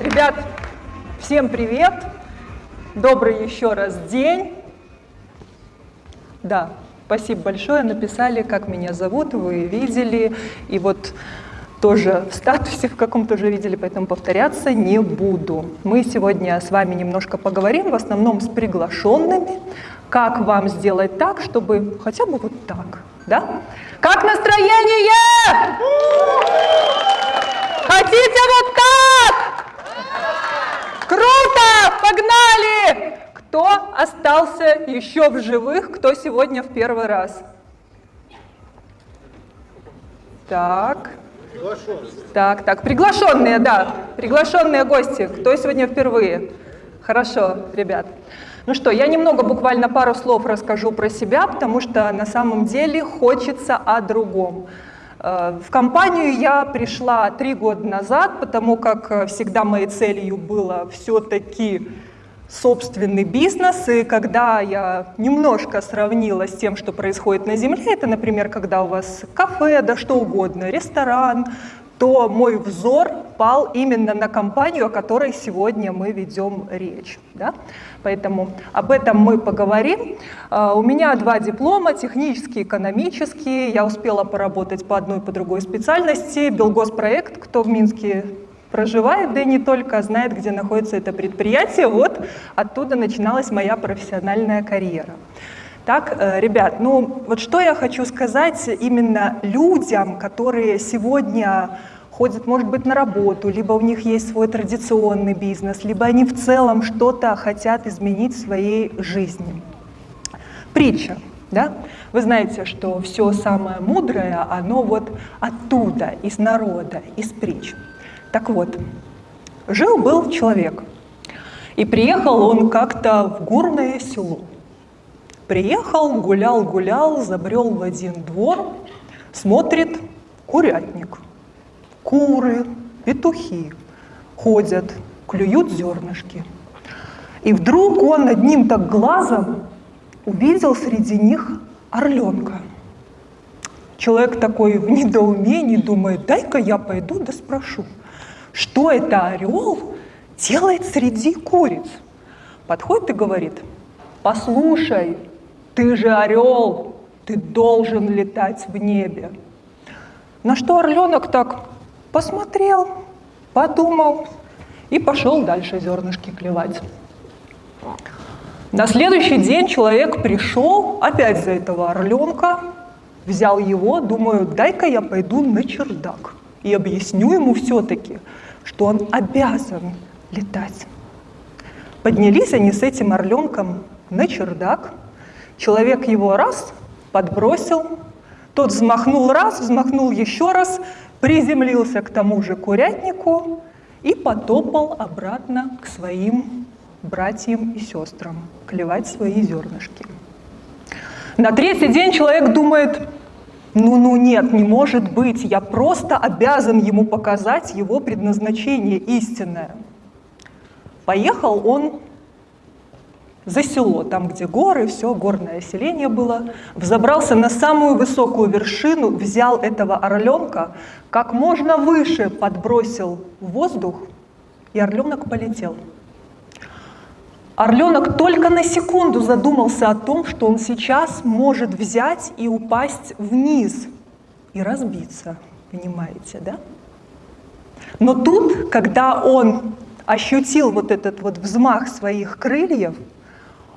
Ребят, всем привет! Добрый еще раз день. Да, спасибо большое, написали, как меня зовут, вы видели. И вот тоже в статусе в каком-то уже видели, поэтому повторяться не буду. Мы сегодня с вами немножко поговорим, в основном с приглашенными, как вам сделать так, чтобы хотя бы вот так, да? Как настроение? Хотите вот так? Круто! Погнали! Кто остался еще в живых, кто сегодня в первый раз? Так. Так, так, приглашенные, да, приглашенные гости. Кто сегодня впервые? Хорошо, ребят. Ну что, я немного, буквально пару слов расскажу про себя, потому что на самом деле хочется о другом. Э, в компанию я пришла три года назад, потому как э, всегда моей целью было все-таки собственный бизнес, и когда я немножко сравнила с тем, что происходит на Земле, это, например, когда у вас кафе, да что угодно, ресторан, то мой взор пал именно на компанию, о которой сегодня мы ведем речь. Да? Поэтому об этом мы поговорим. А, у меня два диплома, технический, экономический. Я успела поработать по одной по другой специальности. Белгоспроект, кто в Минске проживает, да и не только, знает, где находится это предприятие. Вот оттуда начиналась моя профессиональная карьера. Так, э, ребят, ну вот что я хочу сказать именно людям, которые сегодня ходят, может быть, на работу, либо у них есть свой традиционный бизнес, либо они в целом что-то хотят изменить в своей жизни. Притча. Да? Вы знаете, что все самое мудрое, оно вот оттуда, из народа, из притч. Так вот, жил-был человек, и приехал он как-то в горное село. Приехал, гулял, гулял, забрел в один двор, смотрит курятник. Куры, петухи ходят, клюют зернышки. И вдруг он одним так глазом увидел среди них орленка. Человек такой в недоумении думает, дай-ка я пойду да спрошу, что это орел делает среди куриц. Подходит и говорит, послушай, ты же орел, ты должен летать в небе. На что орленок так посмотрел, подумал и пошел дальше зернышки клевать. На следующий день человек пришел опять за этого орленка, взял его, думаю, дай-ка я пойду на чердак и объясню ему все-таки, что он обязан летать. Поднялись они с этим орленком на чердак, Человек его раз подбросил, тот взмахнул раз, взмахнул еще раз, приземлился к тому же курятнику и потопал обратно к своим братьям и сестрам, клевать свои зернышки. На третий день человек думает, ну-ну нет, не может быть, я просто обязан ему показать его предназначение истинное. Поехал он за село, там, где горы, все, горное селение было, взобрался на самую высокую вершину, взял этого орленка, как можно выше подбросил в воздух, и орленок полетел. Орленок только на секунду задумался о том, что он сейчас может взять и упасть вниз и разбиться, понимаете, да? Но тут, когда он ощутил вот этот вот взмах своих крыльев,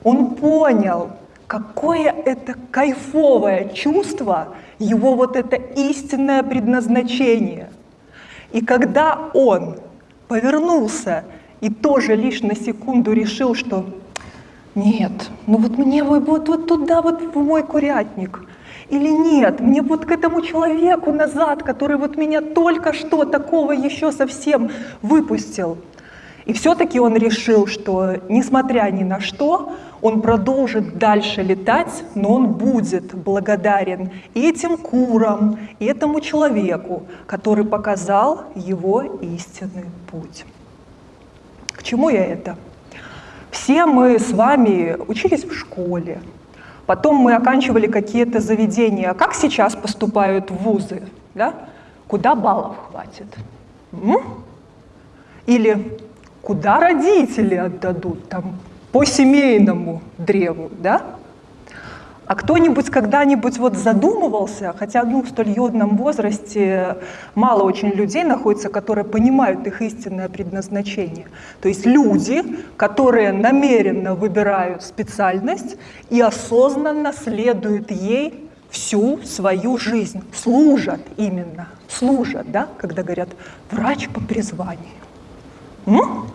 он понял, какое это кайфовое чувство, его вот это истинное предназначение. И когда он повернулся и тоже лишь на секунду решил, что нет, ну вот мне вот, вот туда, вот в мой курятник, или нет, мне вот к этому человеку назад, который вот меня только что такого еще совсем выпустил. И все-таки он решил, что несмотря ни на что, он продолжит дальше летать, но он будет благодарен этим курам, и этому человеку, который показал его истинный путь. К чему я это? Все мы с вами учились в школе, потом мы оканчивали какие-то заведения. Как сейчас поступают вузы? Да? Куда баллов хватит? М? Или куда родители отдадут, там, по семейному древу, да? А кто-нибудь когда-нибудь вот задумывался, хотя ну, в столь юном возрасте мало очень людей находится, которые понимают их истинное предназначение. То есть люди, которые намеренно выбирают специальность и осознанно следуют ей всю свою жизнь, служат именно, служат, да, когда говорят врач по призванию. М?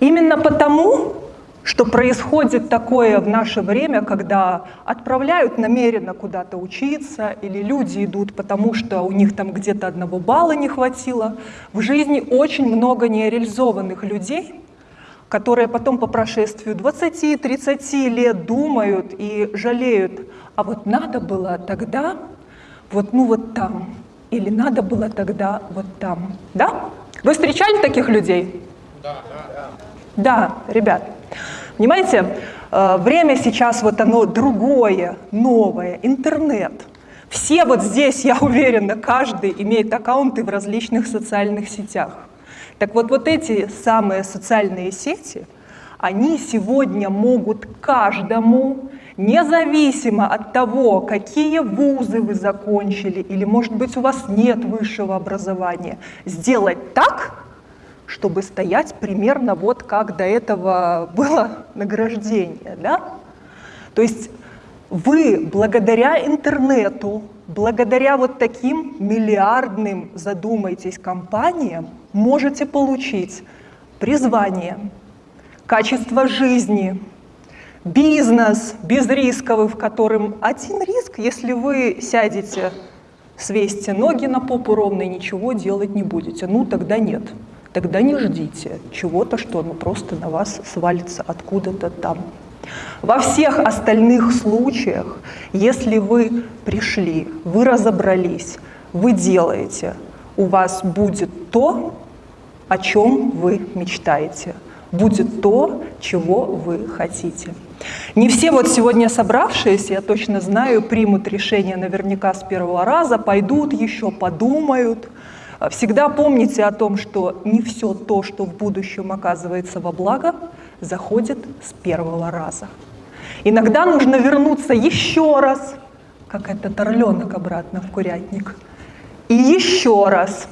Именно потому, что происходит такое в наше время, когда отправляют намеренно куда-то учиться, или люди идут, потому что у них там где-то одного балла не хватило. В жизни очень много нереализованных людей, которые потом по прошествию 20-30 лет думают и жалеют, а вот надо было тогда, вот ну вот там, или надо было тогда вот там. Да? Вы встречали таких людей? Да, да. Да, ребят. Понимаете, э, время сейчас вот оно другое, новое, интернет. Все вот здесь, я уверена, каждый имеет аккаунты в различных социальных сетях. Так вот, вот эти самые социальные сети, они сегодня могут каждому, независимо от того, какие вузы вы закончили, или, может быть, у вас нет высшего образования, сделать так, чтобы стоять примерно вот как до этого было награждение. Да? То есть вы благодаря интернету, благодаря вот таким миллиардным, задумайтесь, компаниям, можете получить призвание, качество жизни, бизнес безрисковый, в котором один риск, если вы сядете, свесите ноги на попу ровно и ничего делать не будете, ну тогда нет. Тогда не ждите чего-то, что оно просто на вас свалится откуда-то там. Во всех остальных случаях, если вы пришли, вы разобрались, вы делаете, у вас будет то, о чем вы мечтаете, будет то, чего вы хотите. Не все вот сегодня собравшиеся, я точно знаю, примут решение наверняка с первого раза, пойдут еще, подумают, Всегда помните о том, что не все то, что в будущем оказывается во благо, заходит с первого раза. Иногда нужно вернуться еще раз, как этот орленок обратно в курятник, и еще раз,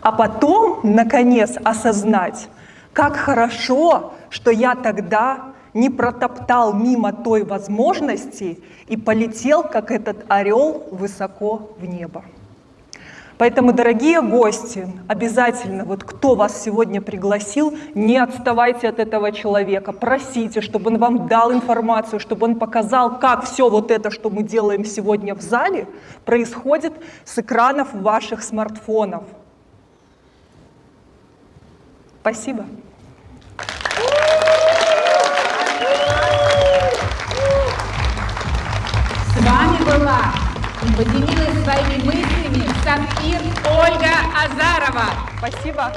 а потом, наконец, осознать, как хорошо, что я тогда не протоптал мимо той возможности и полетел, как этот орел, высоко в небо. Поэтому, дорогие гости, обязательно, вот кто вас сегодня пригласил, не отставайте от этого человека, просите, чтобы он вам дал информацию, чтобы он показал, как все вот это, что мы делаем сегодня в зале, происходит с экранов ваших смартфонов. Спасибо. Была и поделилась своими мыслями Сапфир Ольга Азарова. Спасибо.